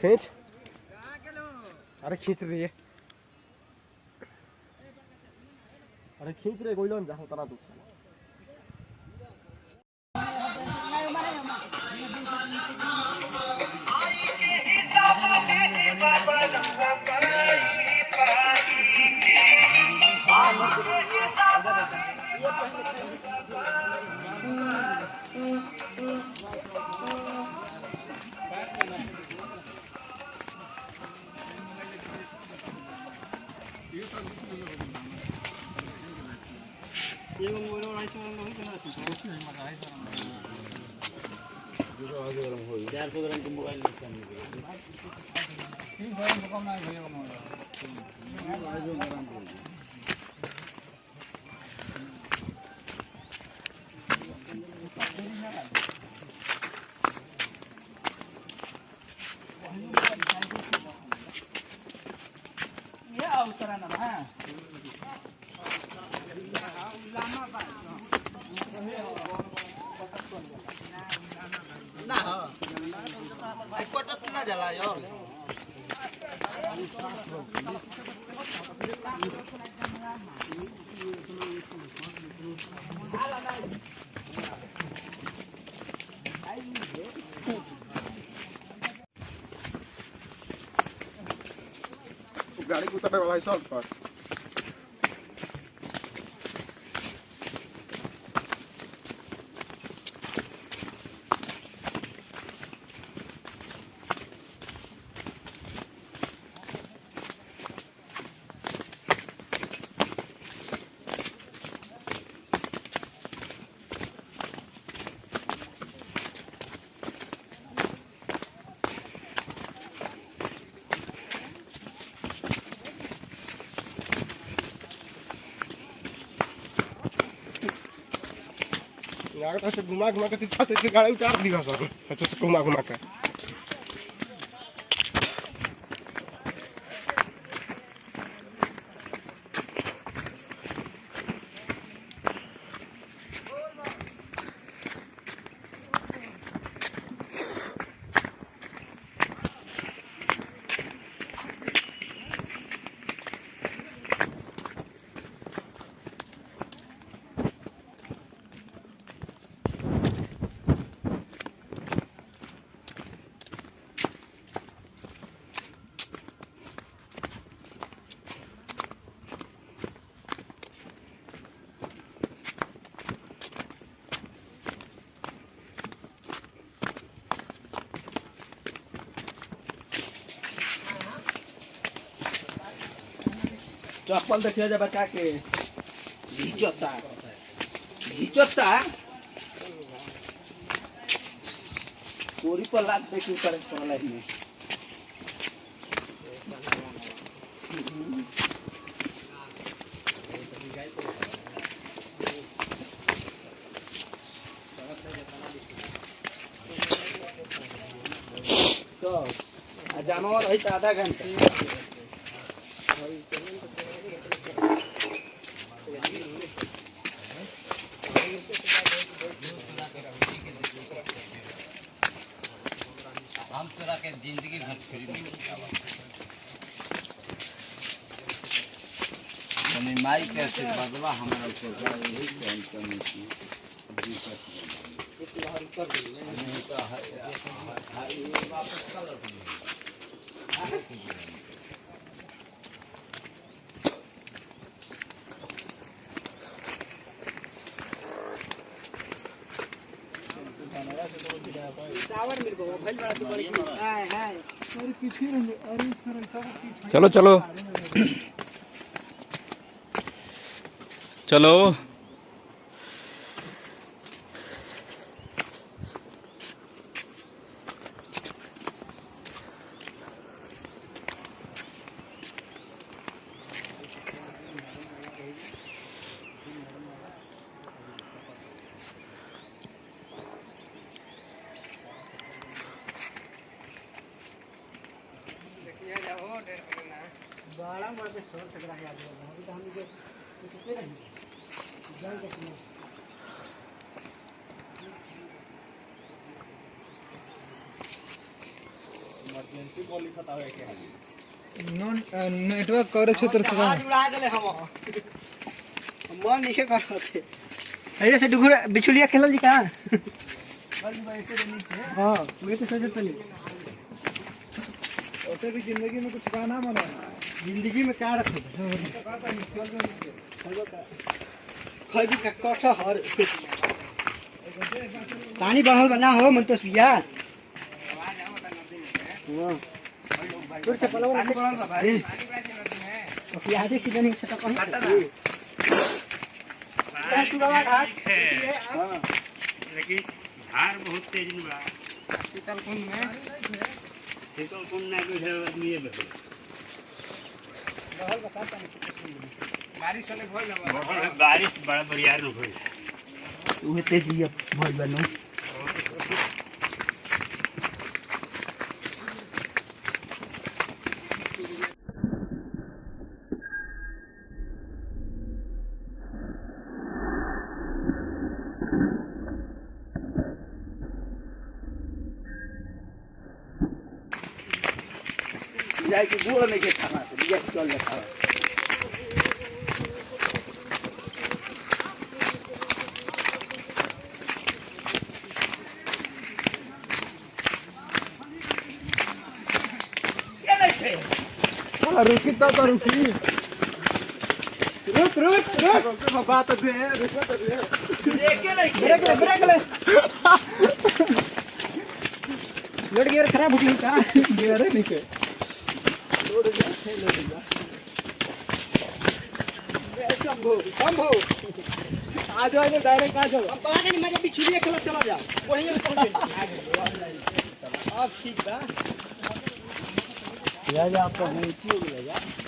खींच। अरे खींच रही है। अरे खींच रहे कोई लोग जा चार सौ ग्रामको मोबाइल तिन सौ ग्रामको कम लाग्यो उतरने वाला है सब पर गाड़ी से घुमा घुमा के दिखाते थे गाड़ी उतार दिया सर। अच्छा घुमा घुमा के। चप्पल देखिए जा बचा के। घिचता घिचता कोरी पर लाग देखी ऊपर पड़ला में। तो जानवर रही तो आधा घंटा। के ज़िंदगी भर फ्री में माई के आशीर्वादवा हमारा ऊपर यही कहीं कमी की दिक्कत नहीं चलो। है है नॉन नेटवर्क कवरेज क्षेत्र से उड़ा देले हम मन नीचे करते ऐसे से डुगुर बिचुलिया खेलल जी कहाँ? हाँ मैं तो सोचत नहीं ऐसे भी ज़िंदगी में कुछ गाना बना। ज़िंदगी में क्या रखे? खैबी का कटहर पानी बढ़ल बना हो मन तो सुया बा भाई। तो प्याज की जनी से तो कहीं हाँ। लेकिन धार बहुत तेज बा। शीतल कुंड में। शीतल कुंड ना आदमी है बारिश बड़ा बढ़िया न होई उहे तेज ये भइल बनो जाए के गोड़ में के खाना से लिया के चल जाता साला रुकी तो तो रुकी। रुक रुक रुक। बात दे रुक तो दे देखे नहीं ब्रेक ले ब्रेक ले। लोड गियर खराब हो गई का गियर है नीचे। शंभू शंभू आ जाओ इधर डायरेक्ट आ जाओ अब बाहर नहीं मैं बिछुड़िया खेला चला जा वहीं अब ठीक बा या आपका नहीं क्यों ले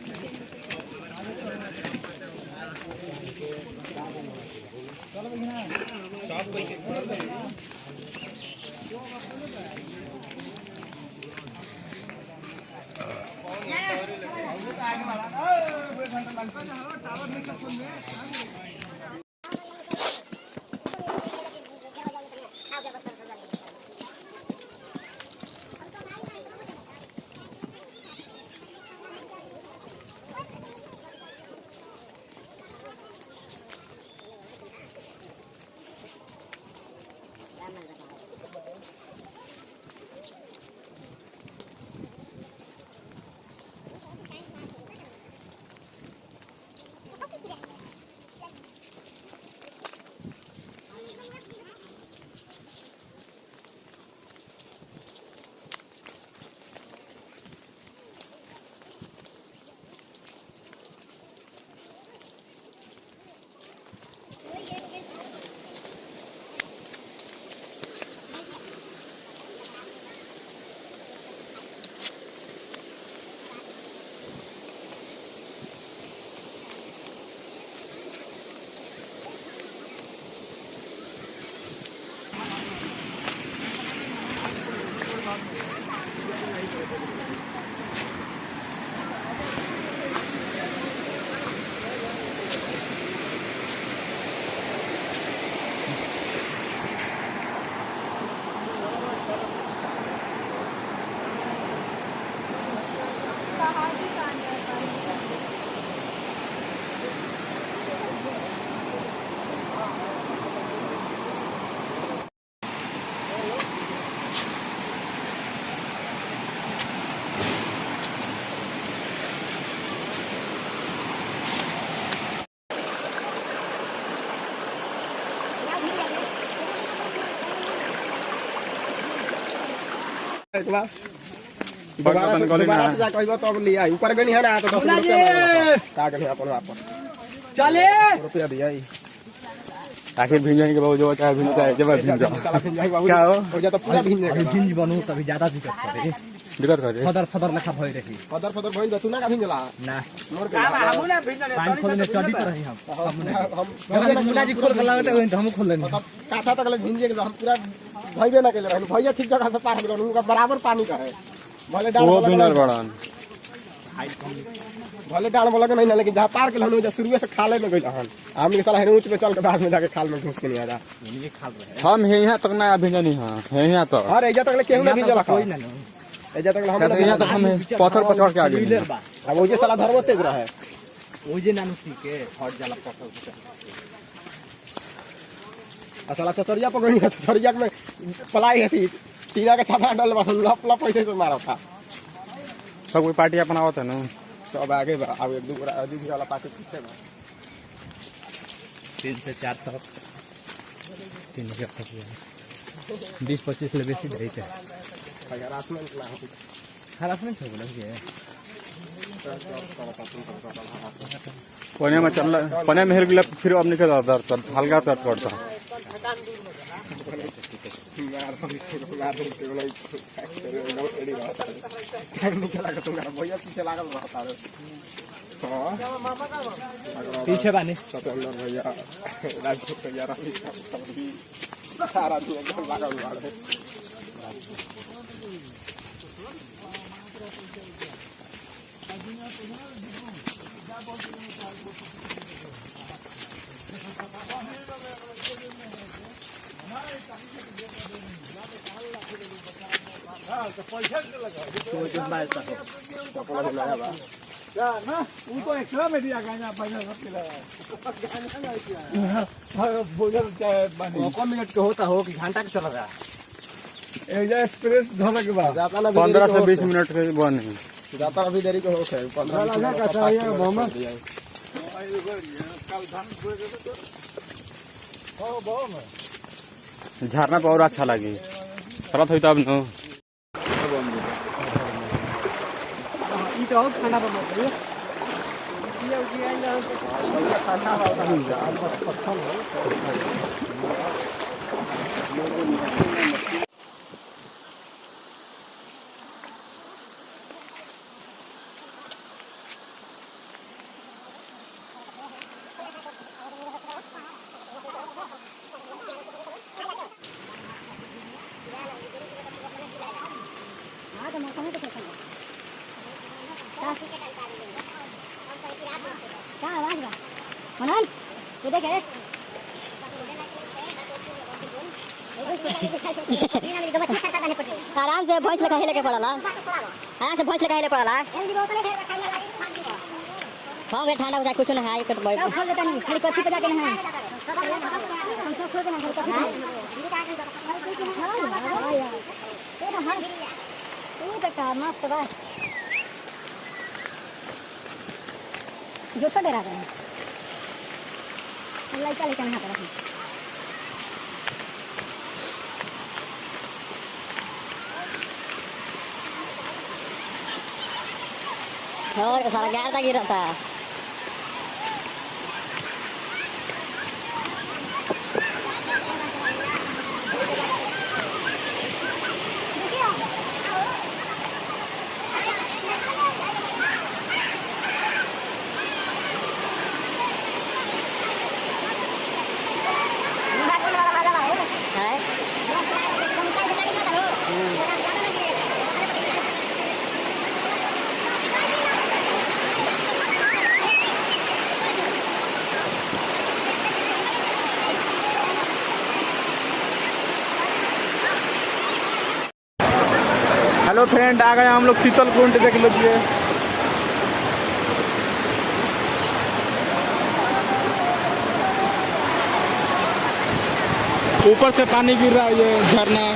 ஸ்டாப் வைக்க एक बार दोबारा से दोबारा से जा कहबो तब लिया ऊपर गनी है ना तो 10 रुपया का गनी अपन वापस चले रुपया दिया ही आखिर भिंजन जाएँगे बाबू जो चाहे भिंज जाए जब भिंज जाओ क्या हो? हो जा तो पूरा अभी जाएगा भिंज बनू तभी ज़्यादा दिक्कत करे दिक्कत करे फदर फदर लेखा भई रही फदर फदर भइल तू ना का भिंजला ना मोर के पानी खोलने चढ़ी तो रही हम हम हम मुन्ना जी खोल के लागते हुए हम खोल लेनी तब काथा तक भिंजे के हम पूरा भइबे ना केले रहन भैया ठीक जगह से पार गेल उनका बराबर पानी का है भले डाल वो के- बड़न भले डाल वाला के नहीं ना लेकिन जहाँ पार के हम शुरुए से खाले में गइल हन हम के साला ऊंच पे चल के बाद में जाके खाल में घुस के नहीं आ जा रहे हम हे यहाँ तक ना भिंजनी हाँ हे यहाँ तक और एजा तक ले केहू ना भिंजला कोई कोई ना नो एजा तक हम क्या तक हम पत्थर चढ़ के आ गए अब वो जे साला धरबो तेज रहे ओ जे नानु के हट जाला पकड़ आ साला चचरिया पकड़ी है चचरिया में पलाई है थी टीना के छाता डाल बस लप लप पैसे से मारा था। सब कोई पार्टी अपना आवत है ना? सब आगे बा अब एक दू दूसरे वाला पार्टी पीछे बा? तीन से चार तक। तीन हज़ार तक। बीस पच्चीस ले बेसी धरी थे हरासमेंट हो हरासमेंट हो बोला के कोने में चल कोने में हिल गया फिर अब निकल आता दर्द हल्का भैया पीछे है हाँ। पीछे बानी भैया राजपूत भैया रवि सब भी सारा दिन एकदम लागल हुआ है कपड़ा भी नया बा कौन मिनट के होता हो कि घंटा के चल रहा एक्सप्रेस धोने के बाद। जाता ना भी पंद्रह से बीस मिनट के बन जाता अभी देरी को हो है पंद्रह का चाहिए मोहम्मद? झरना पे और अच्छा लगे। चलत हुई तब न ई तो खाना बना हाँ तो मौसम है तो कैसा है क्या आवाज़ बा मनन ये देखे आराम से भैंस लेकर हिले के पड़ला आराम से भैंस लेकर हिले पड़ला हाँ वे ठंडा हो जाए कुछ ना है? तो सब खोल कच्ची पे जाके ना है? हाँ? ये तो तो का मस्त बा जो तो डरा रहा है लड़का यहाँ पर और सारा हेलो फ्रेंड, आ गए हम लोग शीतल कुंड देख लीजिए। ऊपर से पानी गिर रहा है ये झरना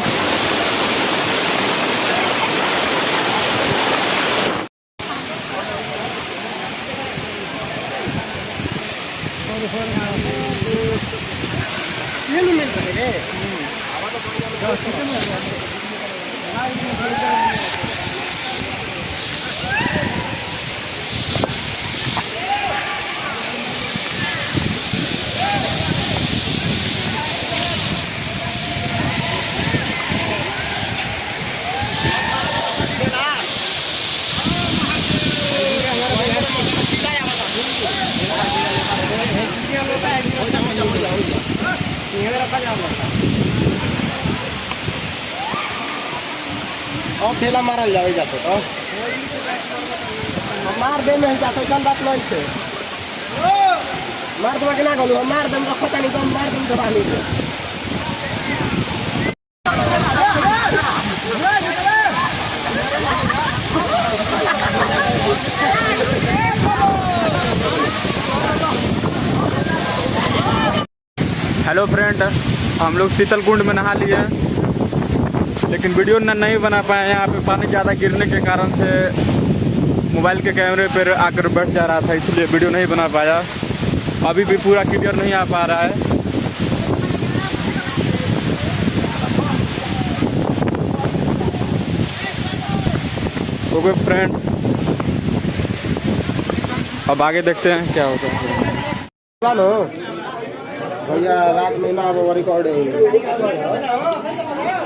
और ठेला मारल जावे जाते तो मार दे में जाते कल बात नहीं छे। मार दे ना गलो मार दे रखो तनी तो मार दे दबा ली हेलो फ्रेंड हम लोग शीतल कुंड में नहा लिए लेकिन वीडियो न नहीं बना पाए यहाँ पे। पानी ज़्यादा गिरने के कारण से मोबाइल के कैमरे पर आकर बैठ जा रहा था, इसलिए वीडियो नहीं बना पाया। अभी भी पूरा क्लियर नहीं आ पा रहा है। ओके फ्रेंड अब आगे देखते हैं क्या होता है। भैया, रात में ना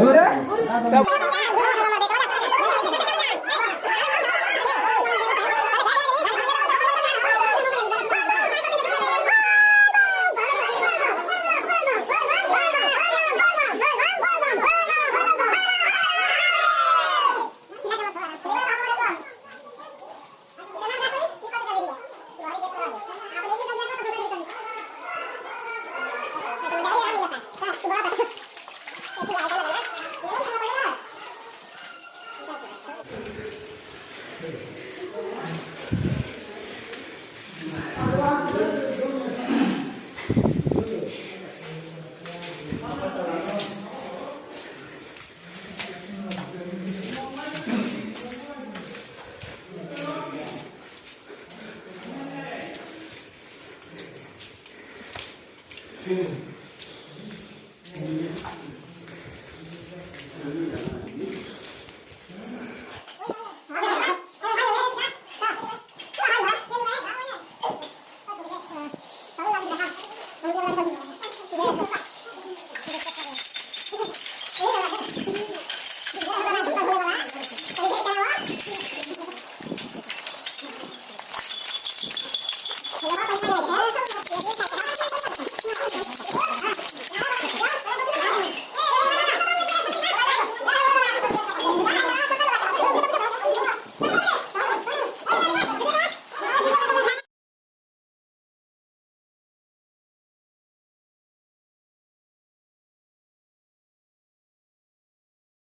वो रिकॉर्डिंग Obrigado.